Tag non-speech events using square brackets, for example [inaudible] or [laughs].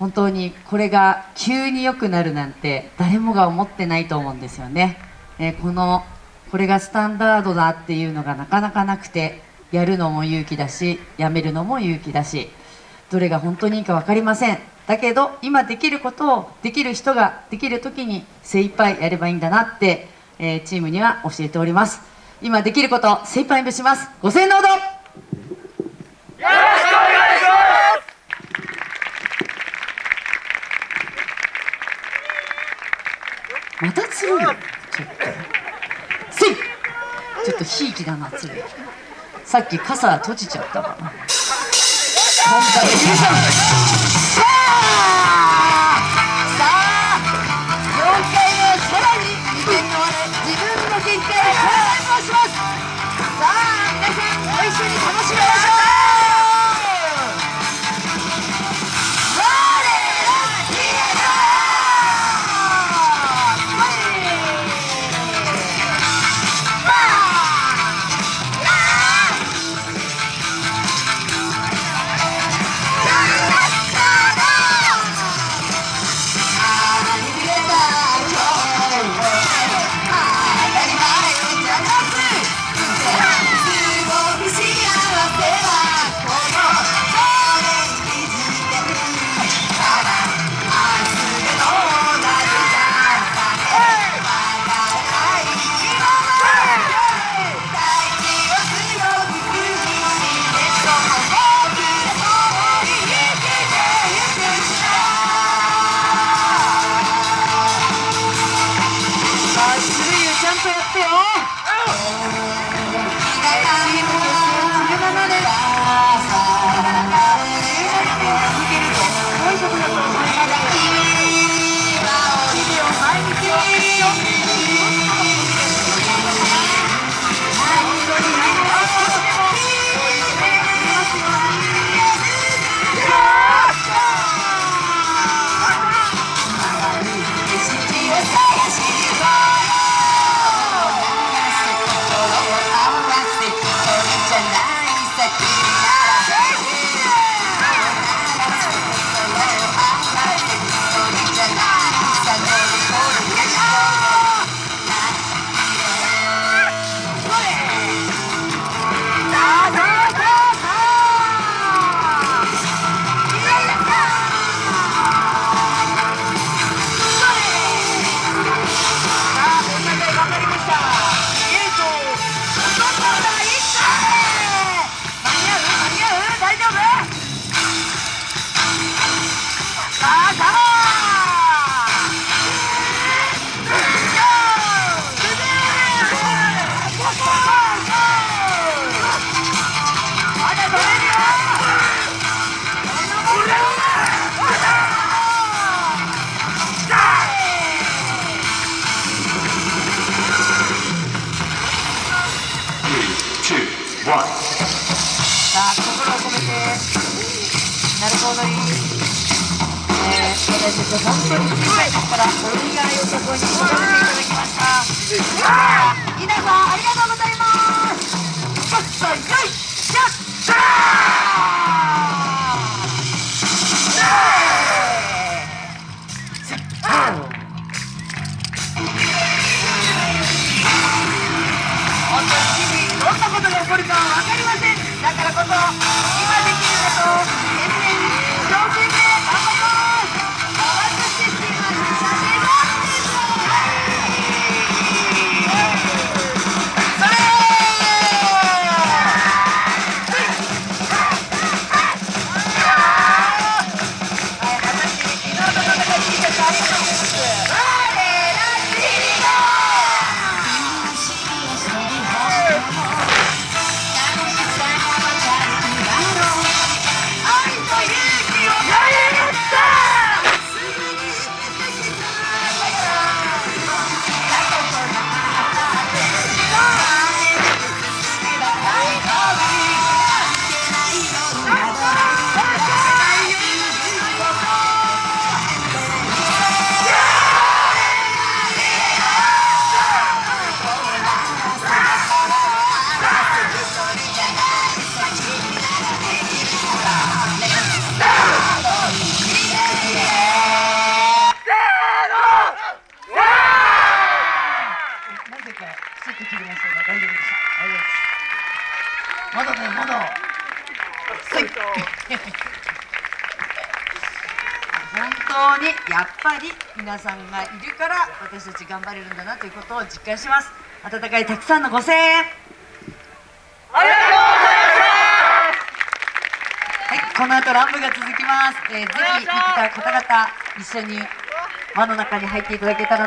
本当にこれが急に良くなるなんて誰もが思ってないと思うんですよね、えー、このこれがスタンダードだっていうのがなかなかなくてやるのも勇気だしやめるのも勇気だしどれが本当にいいか分かりません。だけど今できることをできる人ができる時に精一杯やればいいんだなって、えー、チームには教えております。今できること精一杯します。ご声援のほどよろしくお願いしまたつるちょっと。せいちょっとひいきだなつるさっき傘閉じちゃったかな [laughs] 本当に [laughs] さあ心を込めて鳴子踊り、えー、私たち本当に小さい時から踊りがよさそこに育てていただきました。皆さんありがとうございます。ことが起こるか分かりません。だからこそ今できることを丈夫で当にやっぱり皆さんがいるから私たち頑張れるんだなということを実感します。温かいたくさんのご声援。ありがとうございはい、この後ランブが続きます、えーぜひ行った方々一緒に輪の中に入っていただけたら